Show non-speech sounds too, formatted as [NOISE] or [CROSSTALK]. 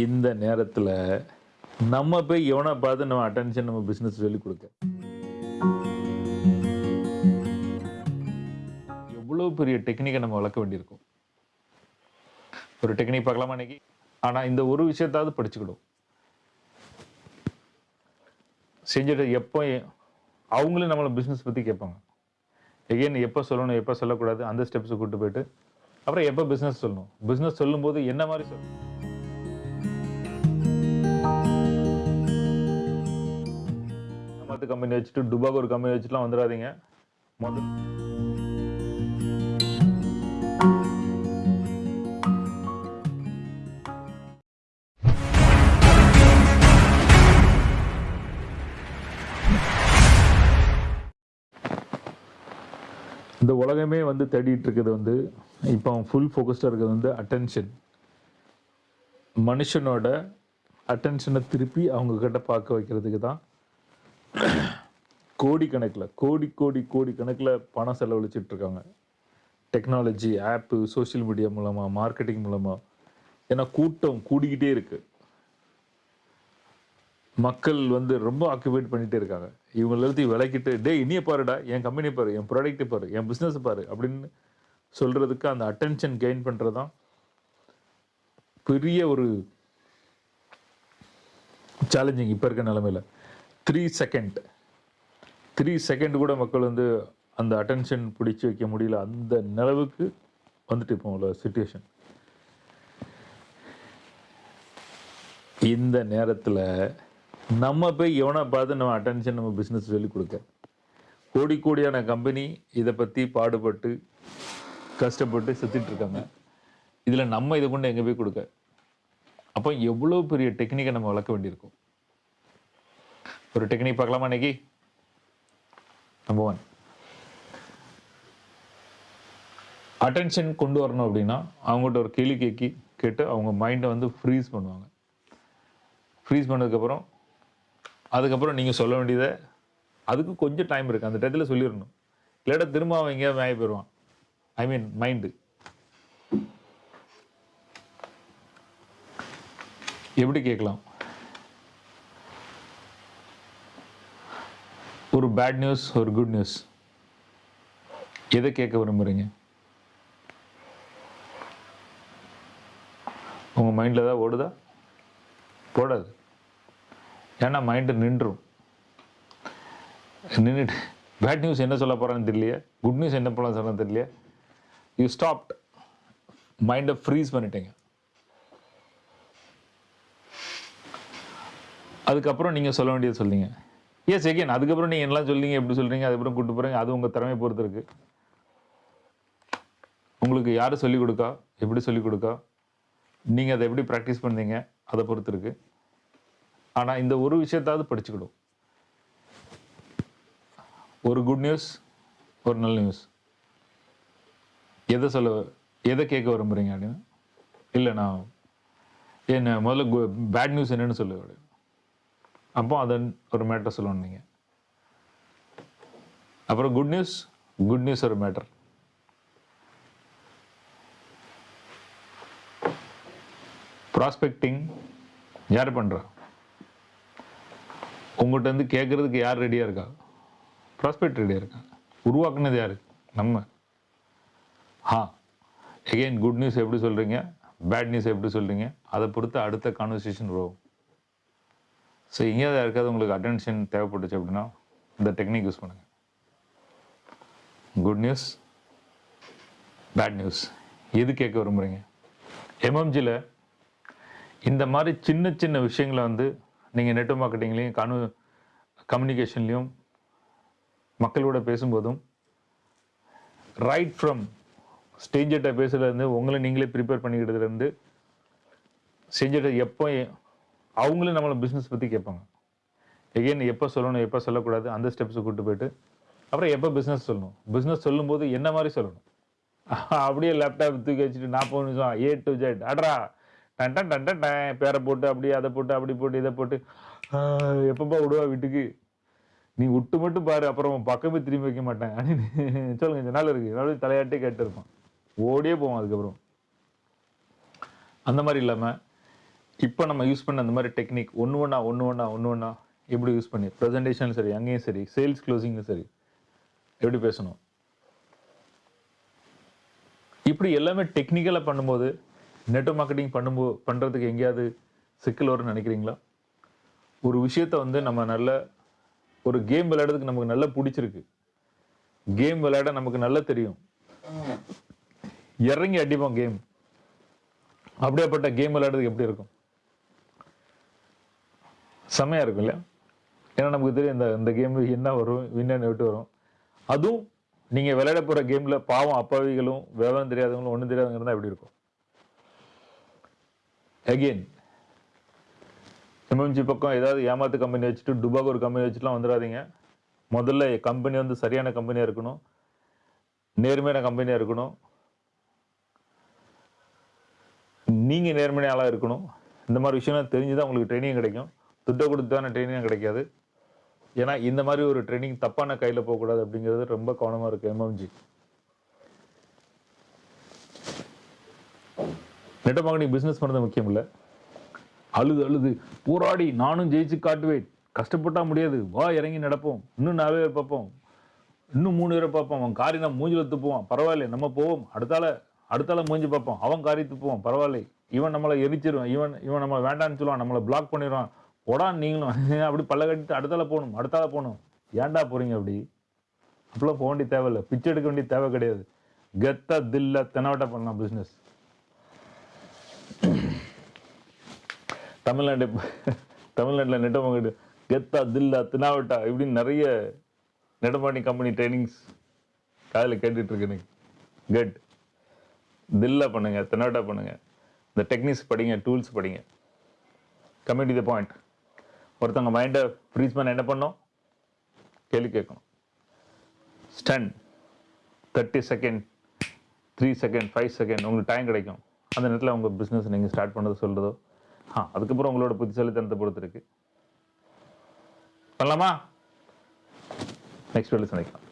இந்த நேரத்தில் நம்ம போய் எவனை பார்த்து நம்ம அட்டென்ஷன் நம்ம பிஸ்னஸ் சொல்லி கொடுக்க? எவ்வளோ பெரிய டெக்னிக்கை நம்ம வளர்க்க வேண்டியிருக்கும்? ஒரு டெக்னிக் பார்க்கலாமா இன்னைக்கு? ஆனால் இந்த ஒரு விஷயத்தாவது படிச்சுக்கிடும். செஞ்சுட்டு எப்போ அவங்களும் நம்மளை பிஸ்னஸ் பற்றி கேட்பாங்க. எகைன் எப்போ சொல்லணும் எப்போ சொல்லக்கூடாது அந்த ஸ்டெப்ஸை கூட்டு போயிட்டு அப்புறம் எப்போ பிஸ்னஸ் சொல்லணும்? பிஸ்னஸ் சொல்லும்போது என்ன மாதிரி சொல்லணும் மற்ற கம்பெனி வச்சுட்டு டுபாக் ஒரு கம்பெனி வச்சுட்டுலாம் வந்துடாதீங்க. முதல் இந்த உலகமே வந்து தேடிட்டு இருக்கிறது வந்து இப்போ அவன் ஃபுல் ஃபோக்கஸ்டாக இருக்கிறது வந்து அட்டென்ஷன் மனுஷனோட அட்டென்ஷனை திருப்பி அவங்க கிட்ட பார்க்க வைக்கிறதுக்கு தான் கோடி கணக்கில் கோடி கோடி கோடி கணக்கில் பணம் செலவழிச்சிட்டு இருக்காங்க டெக்னாலஜி ஆப்பு சோஷியல் மீடியா மூலமாக மார்க்கெட்டிங் மூலமாக ஏன்னா கூட்டம் கூடிக்கிட்டே இருக்குது மக்கள் வந்து ரொம்ப ஆக்குபேட் பண்ணிகிட்டே இருக்காங்க. இவங்க எல்லாத்தையும் விளக்கிட்டு டே இனிய பாருடா என் கம்பெனியை பாரு என் ப்ராடக்ட்டை பாரு என் பிஸ்னஸை பாரு அப்படின்னு சொல்கிறதுக்கு அந்த அட்டென்ஷன் கெயின் பண்ணுறது தான் பெரிய ஒரு சேலஞ்சிங் இப்போ இருக்க நிலமையில. த்ரீ செகண்ட் த்ரீ செகண்ட் கூட மக்கள் வந்து அந்த அட்டென்ஷன் பிடிச்சி வைக்க முடியல. அந்த நிலவுக்கு வந்துட்டு இப்போ உள்ள சுச்சுவேஷன் இந்த நேரத்தில் நம்ம போய் எவனை பார்த்து நம்ம அட்டென்ஷன் நம்ம பிஸ்னஸ் சொல்லிக் கொடுக்க. கோடி கோடியான கம்பெனி இதை பற்றி பாடுபட்டு கஷ்டப்பட்டு செத்துட்ருக்காங்க இதில் நம்ம இதை கொண்டு எங்கே போய் கொடுக்க? அப்போ எவ்வளோ பெரிய டெக்னிக்கை நம்ம வளர்க்க வேண்டியிருக்கும்? ஒரு டெக்னிக் பார்க்கலாமா இன்னைக்கு? நம்பர் ஒன் அட்டென்ஷன் கொண்டு வரணும் அப்படின்னா அவங்ககிட்ட ஒரு கேள்வி கேட்கி கேட்டு அவங்க மைண்டை வந்து ஃப்ரீஸ் பண்ணுவாங்க. ஃப்ரீஸ் பண்ணதுக்கப்புறம் அதுக்கப்புறம் நீங்கள் சொல்ல வேண்டியதை அதுக்கு கொஞ்சம் டைம் இருக்குது அந்த டயத்தில் சொல்லிடணும். இல்லாட்டா திரும்ப அவன் எங்கேயாவது மேய போயிடுவான். ஐ மீன் மைண்டு எப்படி கேட்கலாம்? ஒரு பேட் நியூஸ் ஒரு குட் நியூஸ் எதை கேட்க விரும்புகிறீங்க உங்கள் மைண்டில் தான் ஓடுதா? போடாது ஏன்னா மைண்டு நின்றும். நின்றுட்டு பேட் நியூஸ் என்ன சொல்ல போகிறான்னு தெரியலையே? குட் நியூஸ் என்ன போல சொல்ல தெரியலையே? யூ ஸ்டாப்ட் மைண்டை ஃப்ரீஸ் பண்ணிட்டீங்க. அதுக்கப்புறம் நீங்கள் சொல்ல வேண்டியது சொல்லிங்க. எஸ் எகேன் அதுக்கப்புறம் நீங்கள் எல்லாம் சொல்றீங்க எப்படி சொல்கிறீங்க அதுக்கப்புறம் கூட்டு போகிறீங்க அது உங்கள் திறமையை பொறுத்து இருக்கு. உங்களுக்கு யார் சொல்லிக் கொடுக்கா? எப்படி சொல்லிக் கொடுக்கா? நீங்கள் அதை எப்படி ப்ராக்டிஸ் பண்ணீங்க? அதை பொறுத்து இருக்கு. ஆனால் இந்த ஒரு விஷயத்தாவது படிச்சுக்கிடும். ஒரு குட் நியூஸ் ஒரு நல்ல நியூஸ் எதை சொல்ல எதை கேட்க விரும்புறீங்க அப்படின்னு? இல்லை நான் என்ன முதல்ல பேட் நியூஸ் என்னன்னு சொல்லு அப்போ அதை ஒரு மேட்டர் சொல்லணும் நீங்கள் அப்புறம் குட் நியூஸ் குட் நியூஸ் ஒரு மேட்டர் ப்ராஸ்பெக்டிங் யார் பண்ணுறா உங்கள்கிட்ட இருந்து கேட்குறதுக்கு யார் ரெடியாக இருக்கா? ப்ராஸ்பெக்ட் ரெடியாக இருக்கா? உருவாக்குனது யார்? நம்ம. ஆ எகெயின் குட் நியூஸ் எப்படி சொல்கிறீங்க பேட் நியூஸ் எப்படி சொல்கிறீங்க அதை பொறுத்து அடுத்த கான்வர்சேஷன் வரும். ஸோ எங்கேயாவது யாருக்காவது உங்களுக்கு அட்டென்ஷன் தேவைப்பட்டுச்சு அப்படின்னா இந்த டெக்னிக் யூஸ் பண்ணுங்கள் குட் நியூஸ் பேட் நியூஸ் எது கேட்க விரும்புகிறீங்க எம்எம்ஜியில் இந்த மாதிரி சின்ன சின்ன விஷயங்களை வந்து நீங்கள் நெட் மார்க்கெட்டிங்லேயும் கனு கம்யூனிகேஷன்லேயும் மக்களோட பேசும்போதும் ரைட் ஃப்ரம் ஸ்டேஞ்சர்கிட்ட பேசுகிறதுலேருந்து உங்களை நீங்களே ப்ரிப்பேர் பண்ணிக்கிட்டதுலேருந்து செஞ்சுட்டு எப்போ அவங்களும் நம்மளை பிஸ்னஸ் பற்றி கேட்பாங்க. எகெயின் எப்போ சொல்லணும் எப்போ சொல்லக்கூடாது அந்த ஸ்டெப்ஸை கூட்டு போயிட்டு அப்புறம் எப்போ பிஸ்னஸ் சொல்லணும்? பிஸ்னஸ் சொல்லும்போது என்ன மாதிரி சொல்லணும்? [LAUGHS] அப்படியே லேப்டாப் தூக்கி வச்சுட்டு நாற்பது நிமிஷம் ஏ டு ஜெட் அட்ரா டன் டன் டன் டன் பேரை போட்டு அப்படியே அதை போட்டு அப்படி போட்டு இதை போட்டு. எப்பப்பா விடுவா வீட்டுக்கு? நீ விட்டு மட்டும் பாரு அப்புறம் பக்கமே திரும்பி வைக்க மாட்டேன். அப்படின்னு [LAUGHS] சொல்லுங்க கொஞ்ச நாள் இருக்கு. நாள் தலையாட்டே கேட்டு இருப்பான் ஓடியே போவோம் அதுக்கப்புறம். அந்த மாதிரி இல்லாமல் இப்போ நம்ம யூஸ் பண்ண அந்த மாதிரி டெக்னிக் ஒன்று ஒன்றா ஒன்று ஒன்றா ஒன்று ஒன்றா எப்படி யூஸ் பண்ணி ப்ரெசன்டேஷன் சரி அங்கேயும் சரி சேல்ஸ் க்ளோசிங்கும் சரி எப்படி பேசணும்? இப்படி எல்லாமே டெக்னிக்கலாக பண்ணும்போது நெட்வொர்க் மார்க்கெட்டிங் பண்ணும்போ பண்ணுறதுக்கு எங்கேயாவது சிக்கல் வரும்னு நினைக்கிறீங்களா? ஒரு விஷயத்த வந்து நம்ம நல்ல ஒரு கேம் விளையாடுறதுக்கு நமக்கு நல்லா பிடிச்சிருக்கு. கேம் விளையாட நமக்கு நல்லா தெரியும். இறங்கி அடிப்போம் கேம் அப்படியேப்பட்ட கேம் விளையாடுறதுக்கு எப்படி இருக்கும்? செம்மையாக இருக்கும் இல்லையா? ஏன்னா நமக்கு தெரியும் இந்த இந்த கேம் என்ன வரும் வின்னு விட்டு வரும். அதுவும் நீங்கள் விளையாட போகிற கேமில் பாவம் அப்பாவிகளும் விவரம் தெரியாதவங்களும் ஒன்றும் தெரியாதவங்க இருந்தால் எப்படி இருக்கும். அகெயின் எம்எம்ஜி பக்கம் ஏதாவது ஏமாத்து கம்பெனி வச்சுட்டு டுபாக் ஒரு கம்பெனி வச்சுட்டுலாம் வந்துடாதீங்க முதல்ல கம்பெனி வந்து சரியான கம்பெனியாக இருக்கணும். நேர்மையான கம்பெனியாக இருக்கணும். நீங்கள் நேர்மையாளாக இருக்கணும். இந்த மாதிரி விஷயம்லாம் தெரிஞ்சு தான் உங்களுக்கு ட்ரைனிங் கிடைக்கும். துட்டை கொடுத்தான ட்ரைனிங் கிடைக்காது? ஏன்னா இந்த மாதிரி ஒரு ட்ரைனிங் தப்பான கையில் போகக்கூடாது அப்படிங்கிறது ரொம்ப கவனமாக இருக்கு எம்எம்ஜி நெட்ட மார்க்கெட்டிங் பிஸ்னஸ் பண்ணுறது முக்கியம் இல்லை. அழுது அழுது போராடி நானும் ஜெயிச்சு காட்டுவேன். கஷ்டப்பட்டா முடியாது. வா இறங்கி நடப்போம். இன்னும் நாலு பேர் பார்ப்போம். இன்னும் மூணு பேரை பார்ப்போம். அவன் காரி நம்ம மூஞ்சில் துப்புவான் பரவாயில்ல நம்ம போவோம். அடுத்தால அடுத்தால மூஞ்சி பார்ப்போம். அவன் காரி துப்புவான் பரவாயில்ல. இவன் நம்மளை எரிச்சிருவான். இவன் இவன் நம்ம வேண்டான்னு சொல்லுவான். நம்மளை பிளாக் பண்ணிடுவான். போடா நீங்களும். [LAUGHS] அப்படி பல்ல கட்டிட்டு அடுத்தால போகணும் அடுத்தால போகணும். ஏன்டா போறீங்க அப்படி? அப்படிலாம் போக வேண்டிய தேவையில்லை. பிச்சை எடுக்க வேண்டிய தேவை கிடையாது. கெத்த தில்ல தெனாவட்டா பண்ணலாம் பிஸ்னஸ் தமிழ்நாடு தமிழ்நாட்டில் நெட்டமங்கிட்டு கெத்தா தில்லா தினாவட்டா இப்படின்னு நிறைய நெடுமாணி கம்பெனி ட்ரைனிங்ஸ் காதில் கேட்டுட்டு எனக்கு. கெட் தில்லா பண்ணுங்கள் தினாவட்டா பண்ணுங்கள் இந்த டெக்னிக்ஸ் படிங்க டூல்ஸ் படிங்க. கம்மிட்டி த பாயிண்ட் ஒருத்தவங்க மைண்டை ஃப்ரீஸ் பண்ண என்ன பண்ணோம் கேள்வி கேட்கணும். Stun thirty second three second five second உங்களுக்கு டைம் கிடைக்கும். அந்த நேரத்தில் உங்கள் பிஸ்னஸ் நீங்கள் ஸ்டார்ட் பண்ணுறது சொல்கிறதோ ஆ அதுக்கப்புறம் உங்களோட புத்திசாலித்தனத்தை பொறுத்து இருக்கு பண்ணலாமா நெக்ஸ்ட் வேலை சந்திக்கலாம்.